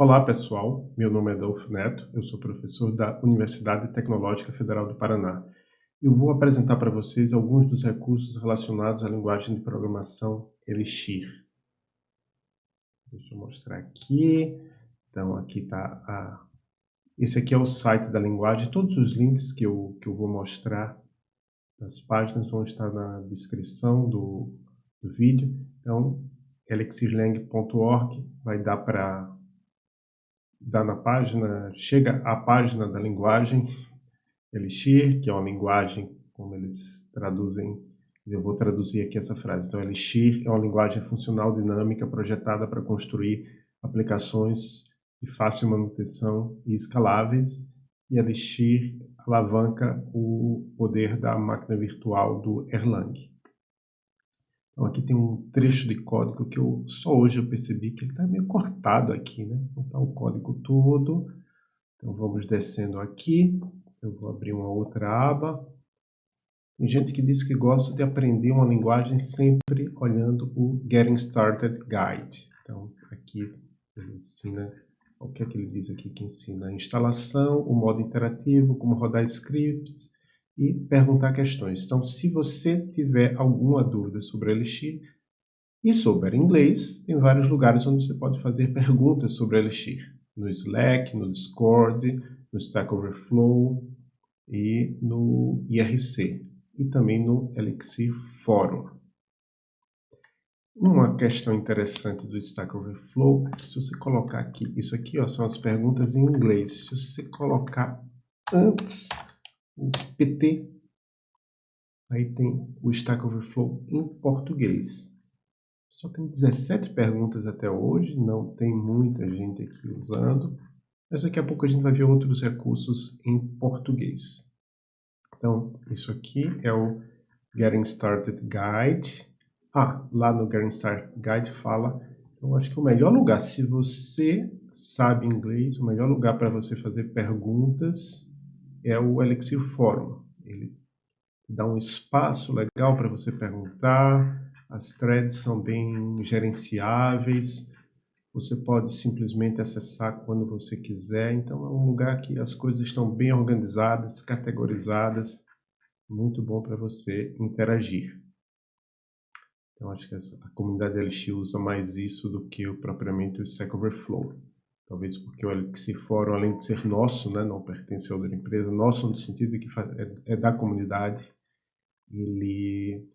Olá pessoal, meu nome é Adolfo Neto, eu sou professor da Universidade Tecnológica Federal do Paraná. Eu vou apresentar para vocês alguns dos recursos relacionados à linguagem de programação Elixir. Deixa eu mostrar aqui. Então aqui está a... Esse aqui é o site da linguagem, todos os links que eu, que eu vou mostrar nas páginas vão estar na descrição do, do vídeo. Então, elixirlang.org vai dar para dá na página, chega à página da linguagem Elixir, que é uma linguagem, como eles traduzem, eu vou traduzir aqui essa frase. Então, Elixir é uma linguagem funcional dinâmica projetada para construir aplicações de fácil manutenção e escaláveis, e Elixir alavanca o poder da máquina virtual do Erlang. Então aqui tem um trecho de código que eu só hoje eu percebi que ele está meio cortado aqui, né? Não está o código todo. Então vamos descendo aqui. Eu vou abrir uma outra aba. Tem gente que diz que gosta de aprender uma linguagem sempre olhando o Getting Started Guide. Então aqui ele ensina, o que é que ele diz aqui que ensina? A instalação, o modo interativo, como rodar scripts, e perguntar questões. Então, se você tiver alguma dúvida sobre Elixir e sobre inglês, tem vários lugares onde você pode fazer perguntas sobre Elixir. No Slack, no Discord, no Stack Overflow e no IRC. E também no Elixir Forum. Uma questão interessante do Stack Overflow é que se você colocar aqui, isso aqui ó, são as perguntas em inglês. Se você colocar antes o PT, aí tem o Stack Overflow em português. Só tem 17 perguntas até hoje, não tem muita gente aqui usando, mas daqui a pouco a gente vai ver outros recursos em português. Então, isso aqui é o Getting Started Guide. Ah, lá no Getting Started Guide fala, eu acho que o melhor lugar, se você sabe inglês, o melhor lugar para você fazer perguntas é o Elixir Forum. Ele dá um espaço legal para você perguntar, as threads são bem gerenciáveis, você pode simplesmente acessar quando você quiser, então é um lugar que as coisas estão bem organizadas, categorizadas, muito bom para você interagir. Então acho que a comunidade Elixir usa mais isso do que propriamente o Stack Overflow. Talvez porque o Elixir Fórum, além de ser nosso, né, não pertence a outra empresa, nosso no sentido que é, é da comunidade, ele,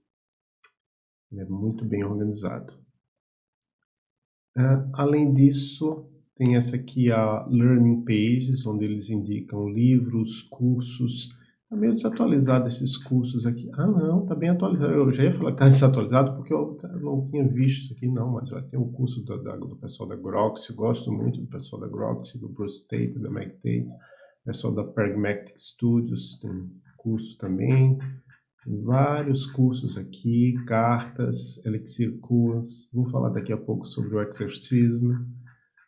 ele, é muito bem organizado. Uh, além disso, tem essa aqui a Learning Pages, onde eles indicam livros, cursos, Está meio desatualizado esses cursos aqui. Ah, não, está bem atualizado. Eu já ia falar que está desatualizado porque eu não tinha visto isso aqui, não. Mas ter um curso do, da, do pessoal da Grox. Eu gosto muito do pessoal da Grox, do Bruce Tate, da Meg Tate. Pessoal da Pragmatic Studios tem curso também. Tem vários cursos aqui, cartas, Elixir Course. Vou falar daqui a pouco sobre o exercismo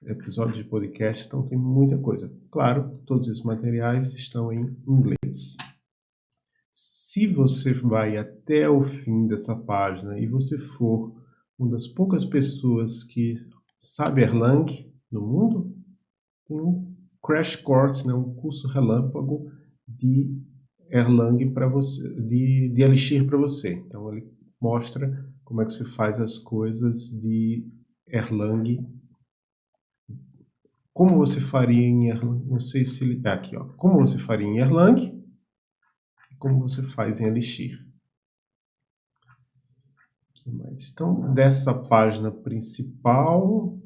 episódios de podcast, então tem muita coisa. Claro, todos esses materiais estão em inglês. Se você vai até o fim dessa página e você for uma das poucas pessoas que sabe Erlang no mundo, tem um crash course, né, um curso relâmpago de Erlang para você, de, de Elixir para você. Então ele mostra como é que se faz as coisas de Erlang como você faria em Erlang, não sei se ele está aqui, ó. como você faria em Erlang como você faz em Elixir. Então, dessa página principal,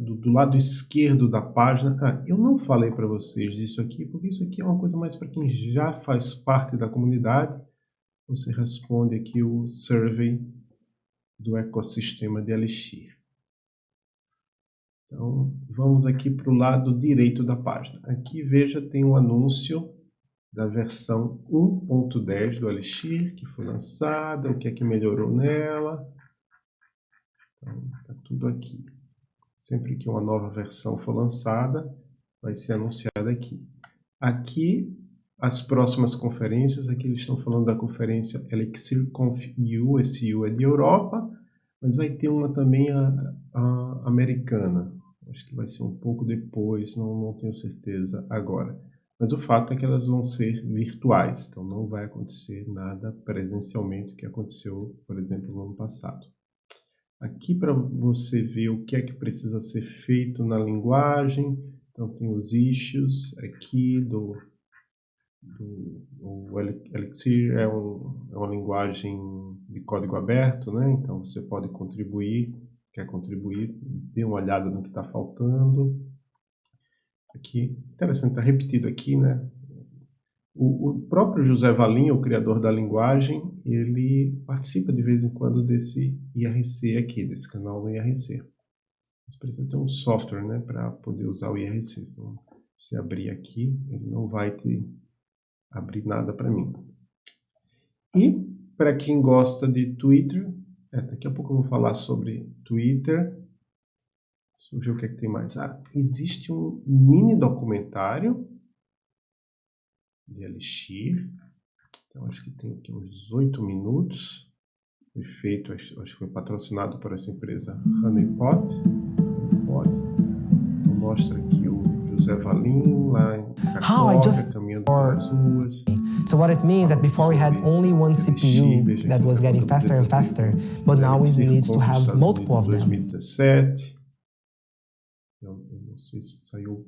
do, do, lado esquerdo da página, ah, eu não falei para vocês disso aqui, porque isso aqui é uma coisa mais para quem já faz parte da comunidade. Você responde aqui o survey do ecossistema de Elixir. Então, vamos aqui para o lado direito da página. Aqui, veja, tem um anúncio da versão 1.10 do Elixir, que foi lançada, o que é que melhorou nela. Então, está tudo aqui. Sempre que uma nova versão for lançada, vai ser anunciada aqui. Aqui, as próximas conferências, aqui eles estão falando da conferência Elixir Conf U, esse U é de Europa, mas vai ter uma também a, a americana, Acho que vai ser um pouco depois, não, não tenho certeza agora. Mas o fato é que elas vão ser virtuais, então não vai acontecer nada presencialmente, que aconteceu, por exemplo, no ano passado. Aqui para você ver o que é que precisa ser feito na linguagem, então tem os issues aqui do, do o Elixir é, um, é uma linguagem de código aberto, né? então você pode contribuir, quer contribuir, dê uma olhada no que está faltando. Aqui, interessante, está repetido aqui, né? O, o, próprio José Valim, o criador da linguagem, ele participa de vez em quando desse IRC aqui, desse canal do IRC. Mas precisa ter um software né, para poder usar o IRC. Então, se abrir aqui, ele não vai te abrir nada para mim. E, para quem gosta de Twitter, é, daqui a pouco eu vou falar sobre Twitter. Deixa eu ver o que, é que tem mais. Ah, existe um mini documentário de Elixir. Então, acho que tem aqui uns 18 minutos. Foi feito, acho, acho que foi patrocinado por essa empresa Honeypot. Honeypot. Então, mostra aqui o José Valim lá em Cacoca, caminhando pelas ruas. So what it means that before we had only one CPU that was getting faster and faster, but now we need to have multiple of them. 2017. Eu, eu não sei se saiu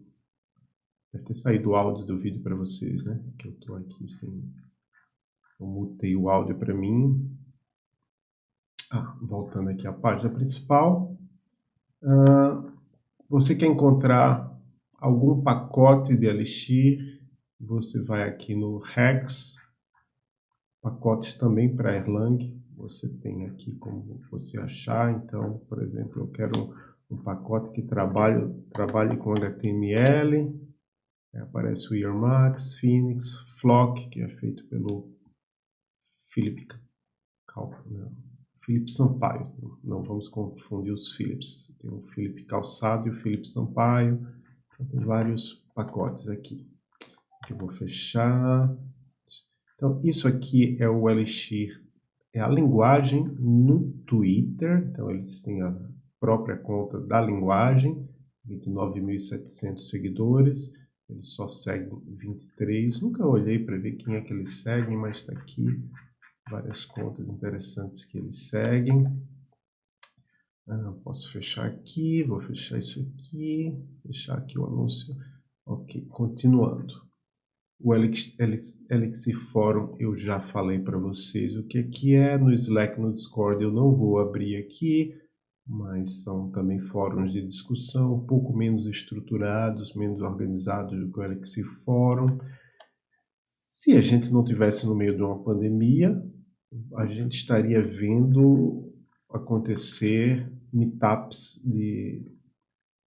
Deve ter saído o áudio do vídeo para vocês, né? Que eu estou aqui sem... Eu mutei o áudio para mim. Ah, voltando aqui à página principal. Uh, você quer encontrar algum pacote de Elixir, você vai aqui no Rex, pacotes também para Erlang, você tem aqui como você achar, então, por exemplo, eu quero um pacote que trabalhe, trabalhe com HTML, é, aparece o Earmax, Phoenix, Flock, que é feito pelo não, Felipe Sampaio. Não vamos confundir os Philips. Tem o Felipe Calçado e o Felipe Sampaio. Então, tem vários pacotes aqui. Aqui eu vou fechar. Então, isso aqui é o Elixir. É a linguagem no Twitter. Então, eles têm a própria conta da linguagem. 29.700 seguidores. Eles só seguem 23. Nunca olhei para ver quem é que eles seguem, mas está aqui várias contas interessantes que eles seguem. Ah, posso fechar aqui, vou fechar isso aqui, fechar aqui o anúncio. Ok, continuando. O Elixir Forum eu já falei para vocês o que, é que é. No Slack, no Discord eu não vou abrir aqui mas são também fóruns de discussão um pouco menos estruturados, menos organizados do que o Elixir Fórum. Se a gente não tivesse no meio de uma pandemia, a gente estaria vendo acontecer meetups de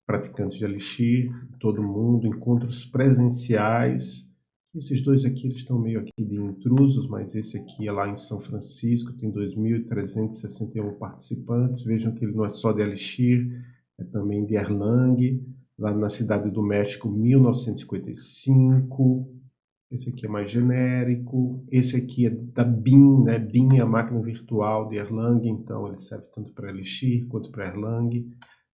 praticantes de Elixir, todo mundo, encontros presenciais esses dois aqui eles estão meio aqui de intrusos, mas esse aqui é lá em São Francisco, tem 2.361 participantes. Vejam que ele não é só de Elixir, é também de Erlang, lá na Cidade do México, 1955. Esse aqui é mais genérico. Esse aqui é da BIM, né? BIM é a máquina virtual de Erlang, então ele serve tanto para Elixir quanto para Erlang.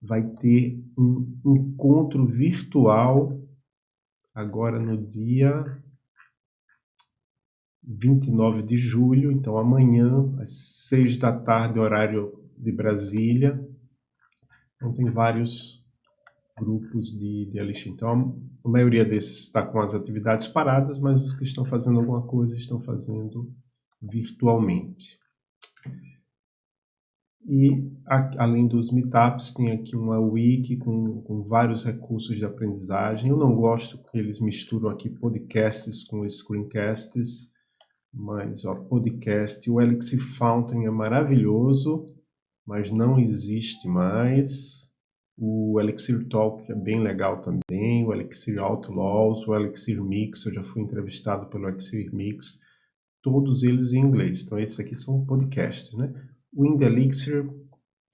Vai ter um encontro virtual agora no dia 29 de julho, então amanhã, às 6 da tarde, horário de Brasília. Então tem vários grupos de, de. Então a maioria desses está com as atividades paradas, mas os que estão fazendo alguma coisa estão fazendo virtualmente. E a, além dos meetups, tem aqui uma wiki com, com, vários recursos de aprendizagem. Eu não gosto que eles misturam aqui podcasts com screencasts. Mas, ó, podcast, o Elixir Fountain é maravilhoso, mas não existe mais. O Elixir Talk é bem legal também, o Elixir Outlaws, o Elixir Mix, eu já fui entrevistado pelo Elixir Mix, todos eles em inglês. Então, esses aqui são podcasts, né? O Indie Elixir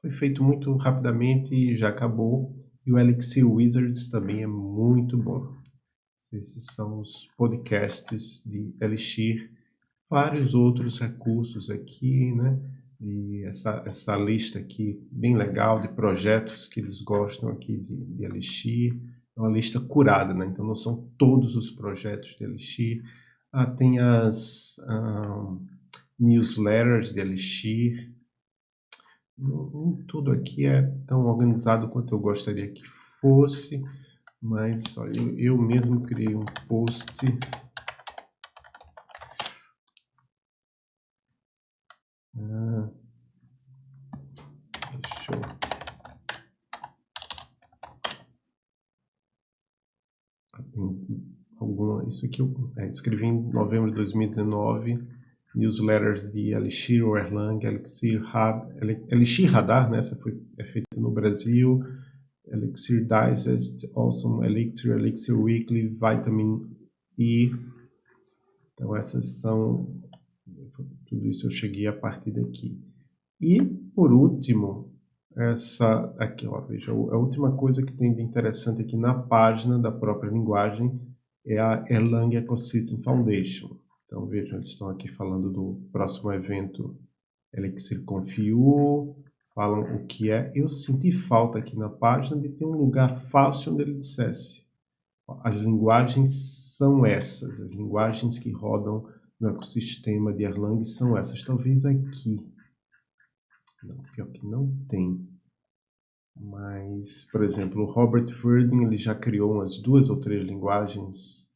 foi feito muito rapidamente e já acabou. E o Elixir Wizards também é muito bom. Esses são os podcasts de Elixir vários outros recursos aqui, né? de essa, essa lista aqui bem legal de projetos que eles gostam aqui de, de Elixir. É uma lista curada, né? então não são todos os projetos de Elixir. Ah, tem as um, newsletters de Elixir. Tudo aqui é tão organizado quanto eu gostaria que fosse, mas olha, eu, eu mesmo criei um post Ah, deixa eu... Ah, tem alguma... Isso aqui eu é, escrevi em novembro de 2019, newsletters de Elixir Erlang, Elixir, Elixir Radar, né? essa foi é feita no Brasil, Elixir Digest, Awesome Elixir, Elixir Weekly, Vitamin E. Então essas são tudo isso eu cheguei a partir daqui. E, por último, essa aqui, ó, veja, a última coisa que tem de interessante aqui na página da própria linguagem é a Erlang Ecosystem Foundation. Então, vejam, eles estão aqui falando do próximo evento Elixir Confiu, falam o que é. Eu senti falta aqui na página de ter um lugar fácil onde ele dissesse. As linguagens são essas, as linguagens que rodam no ecossistema de Erlang são essas. Talvez aqui. Não, pior que não tem. Mas, por exemplo, o Robert Verdin ele já criou umas duas ou três linguagens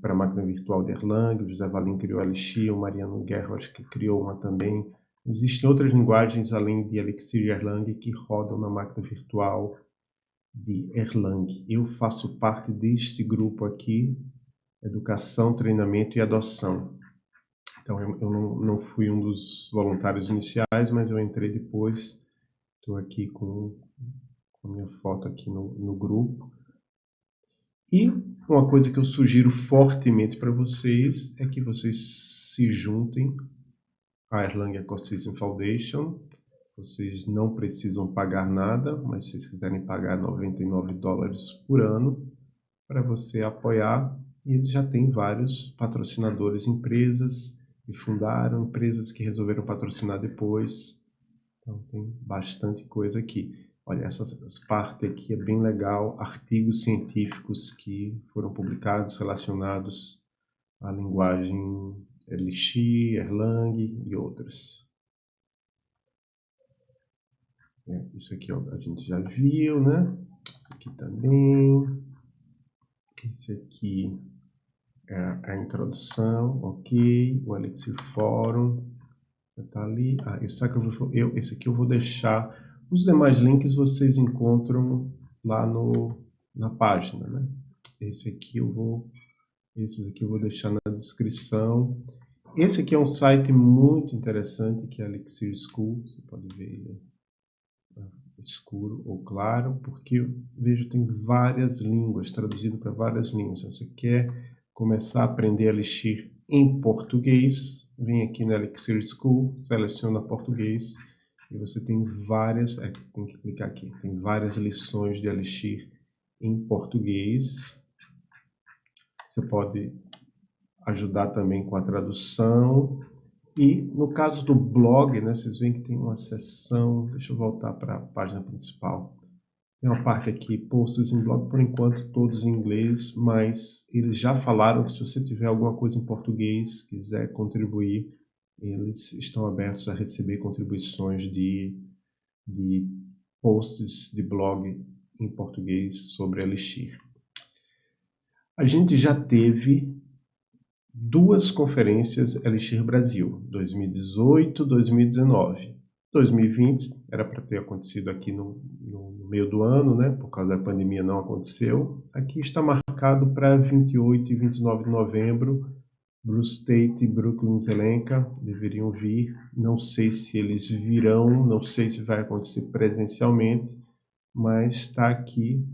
para a máquina virtual de Erlang. O José Valim criou Elixir, o Mariano Guerra acho que criou uma também. Existem outras linguagens além de Elixir e Erlang que rodam na máquina virtual de Erlang. Eu faço parte deste grupo aqui educação, treinamento e adoção. Então, eu, eu não, não, fui um dos voluntários iniciais, mas eu entrei depois. Estou aqui com, com a minha foto aqui no, no grupo. E uma coisa que eu sugiro fortemente para vocês é que vocês se juntem à Erlang Ecosystem Foundation. Vocês não precisam pagar nada, mas se vocês quiserem pagar 99 dólares por ano para você apoiar, e eles já têm vários patrocinadores, empresas que fundaram, empresas que resolveram patrocinar depois. Então tem bastante coisa aqui. Olha, essa, essa parte aqui é bem legal, artigos científicos que foram publicados relacionados à linguagem Elixir, Erlang e outras. É, isso aqui ó, a gente já viu, né? Isso aqui também. Esse aqui é a introdução, ok, o Elixir Forum, está ali, ah, o Sacrifice, eu, esse aqui eu vou deixar, os demais links vocês encontram lá no, na página, né? Esse aqui eu vou, esses aqui eu vou deixar na descrição. Esse aqui é um site muito interessante, que é Elixir School, você pode ver ele escuro ou claro, porque vejo tem várias línguas, traduzido para várias línguas. Você quer começar a aprender Elixir em português, vem aqui na Elixir School, seleciona português e você tem várias, é, tem que clicar aqui, tem várias lições de Elixir em português. Você pode ajudar também com a tradução. E no caso do blog, né, vocês veem que tem uma seção, deixa eu voltar para a página principal. Tem uma parte aqui, posts em blog, por enquanto todos em inglês, mas eles já falaram que se você tiver alguma coisa em português, quiser contribuir, eles estão abertos a receber contribuições de, de posts de blog em português sobre Elixir. A gente já teve duas conferências Elixir Brasil, 2018 2019. 2020 era para ter acontecido aqui no, no, meio do ano, né? Por causa da pandemia não aconteceu. Aqui está marcado para 28 e 29 de novembro. Bruce Tate e Brooklyn Zelenka deveriam vir. Não sei se eles virão, não sei se vai acontecer presencialmente, mas está aqui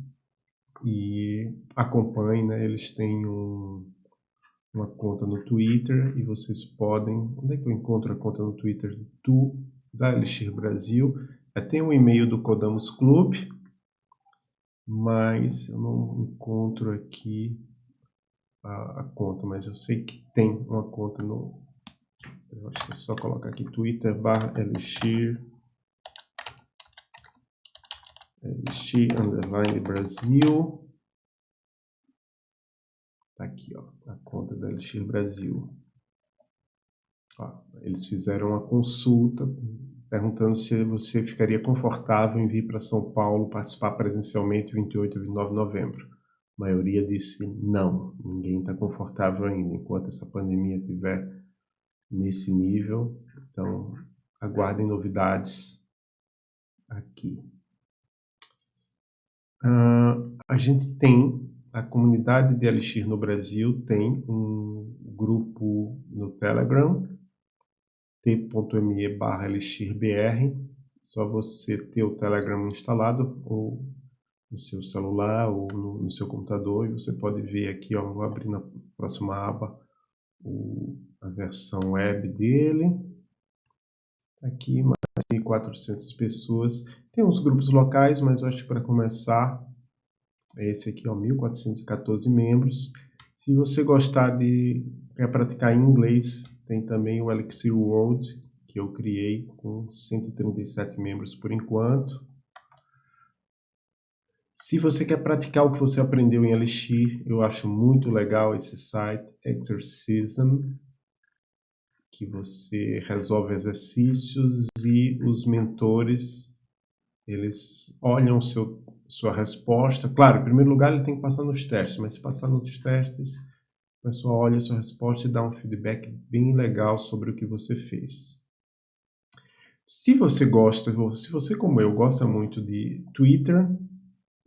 e acompanhe, né? Eles têm um, uma conta no Twitter e vocês podem. Onde é que eu encontro a conta no Twitter do da Elixir Brasil. É, tem um e-mail do Codamos Club, mas eu não encontro aqui a, a, conta, mas eu sei que tem uma conta no Eu acho que é só colocar aqui Twitter barra Elixir. Elixir underline Brasil. Tá aqui, ó, a conta da Elixir Brasil. Eles fizeram uma consulta perguntando se você ficaria confortável em vir para São Paulo participar presencialmente 28 e 29 de novembro. A maioria disse não, ninguém está confortável ainda, enquanto essa pandemia estiver nesse nível. Então, aguardem novidades aqui. Uh, a gente tem, a comunidade de Elixir no Brasil tem um grupo no Telegram, t.me barra elixirbr, só você ter o Telegram instalado ou no seu celular ou no, no, seu computador e você pode ver aqui, ó, vou abrir na próxima aba o, a versão web dele. Tá aqui mais de 400 pessoas. Tem uns grupos locais, mas eu acho que para começar, é esse aqui, ó, 1414 membros. Se você gostar de quer praticar em inglês, tem também o Elixir World, que eu criei com 137 membros por enquanto. Se você quer praticar o que você aprendeu em Elixir, eu acho muito legal esse site, Exercism, que você resolve exercícios e os mentores, eles olham seu, sua resposta. Claro, em primeiro lugar ele tem que passar nos testes, mas se passar nos testes, o pessoal olha a sua resposta e dá um feedback bem legal sobre o que você fez. Se você gosta, se você como eu gosta muito de Twitter,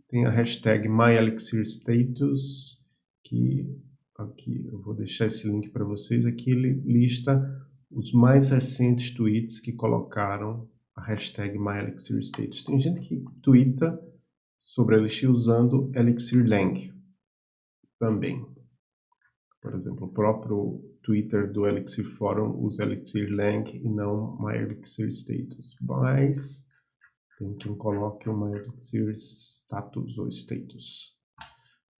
tem a hashtag MyElixirStatus, que aqui eu vou deixar esse link para vocês. Aqui ele lista os mais recentes tweets que colocaram a hashtag MyElixirStatus. Tem gente que twitta sobre Elixir usando ElixirLang também. Por exemplo, o próprio Twitter do Elixir Forum usa ElixirLang e não MyElixirStatus. Mas tem quem coloque uma elixir status ou status.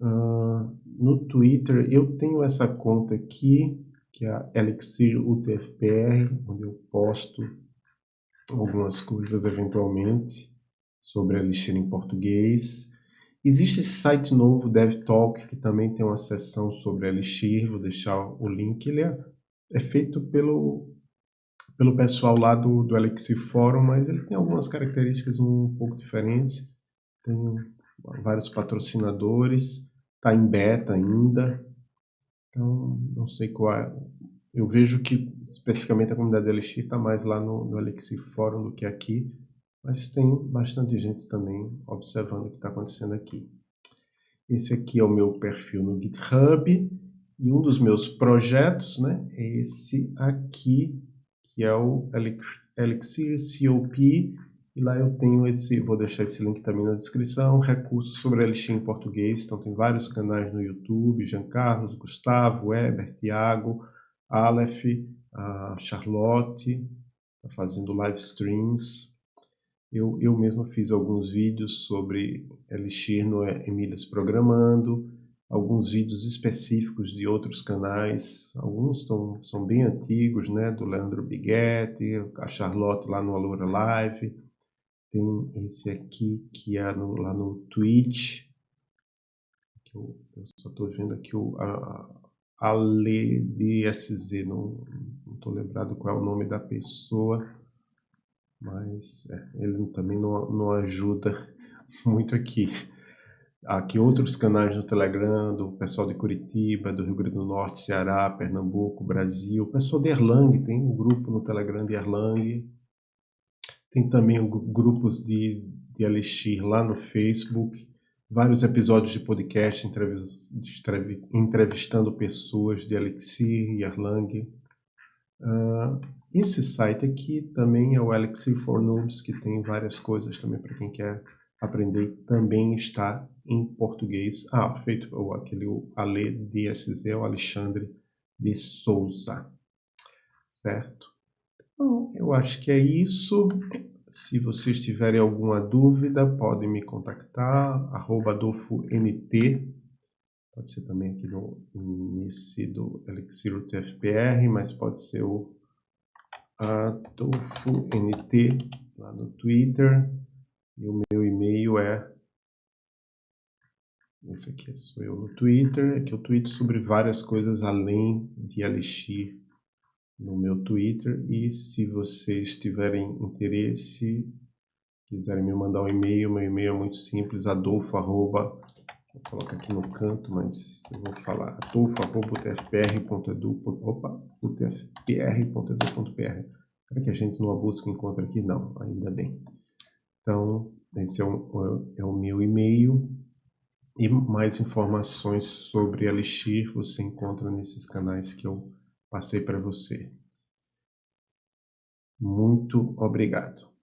Uh, no Twitter eu tenho essa conta aqui, que é a Elixir UTFPR, onde eu posto algumas coisas eventualmente sobre Elixir em português. Existe esse site novo, DevTalk, que também tem uma seção sobre Elixir, vou deixar o link. Ele é, é feito pelo pelo pessoal lá do, do Elixir Forum, mas ele tem algumas características um pouco diferentes. Tem vários patrocinadores, está em beta ainda, então não sei qual é. Eu vejo que especificamente a comunidade Elixir está mais lá no, no Elixir Forum do que aqui, mas tem bastante gente também observando o que está acontecendo aqui. Esse aqui é o meu perfil no GitHub e um dos meus projetos né, é esse aqui, que é o Elixir COP, e lá eu tenho esse, vou deixar esse link também na descrição, recursos sobre Elixir em português, então tem vários canais no YouTube, Jean Carlos, Gustavo, Weber, Tiago, Aleph, a Charlotte, tá fazendo live streams. Eu, eu mesmo fiz alguns vídeos sobre Elixir no Emílias Programando, alguns vídeos específicos de outros canais, alguns tão, são bem antigos, né, do Leandro Biguetti, a Charlotte lá no Alura Live, tem esse aqui que é no, lá no Twitch, eu, eu só estou vendo aqui o a, Ale DSZ, não estou lembrado qual é o nome da pessoa, mas é, ele também não, não ajuda muito aqui aqui outros canais no Telegram do pessoal de Curitiba, do Rio Grande do Norte, Ceará, Pernambuco, Brasil. O pessoal de Erlang tem um grupo no Telegram de Erlang. Tem também grupos de, de Elixir lá no Facebook. Vários episódios de podcast entrevistando pessoas de Elixir e Erlang. Uh, esse site aqui também é o Elixir for Noobs, que tem várias coisas também para quem quer aprender também está em português. Ah, feito ou aquele o Ale DSZ, o Alexandre de Souza. Certo? Então, eu acho que é isso. Se vocês tiverem alguma dúvida, podem me contactar, arroba AdolfoNT. Pode ser também aqui no, nesse do Elixir TFPR, mas pode ser o AdolfoNT lá no Twitter. E o meu e-mail é esse aqui sou eu no Twitter, é que eu tweeto sobre várias coisas além de Elixir no meu Twitter. E se vocês tiverem interesse, quiserem me mandar um e-mail, meu e-mail é muito simples, adolfo, arroba, vou colocar aqui no canto, mas eu vou falar, adolfo, arroba, utfpr.edu, opa. Será que a gente numa busca encontra aqui? Não, ainda bem. Então, esse é o, é o meu e-mail. E mais informações sobre Elixir você encontra nesses canais que eu passei para você. Muito obrigado.